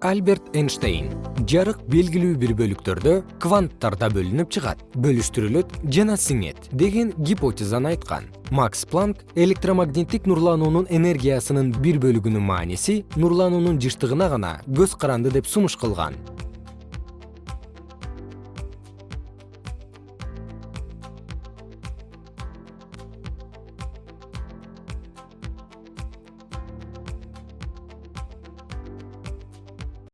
альберт эйнштейн жарык белгилүү бир бөлүктөрдө кванттарда бөлүнүп чыгат бөлүштүрүлөт жана сиңет деген гипотезаны айткан. Макс планк электромагниттик нурлануунун энергиясынын бир бөлүгүнүн мааниси нурлануунун жыштыгына гана көз каранды деп сунуш кылган.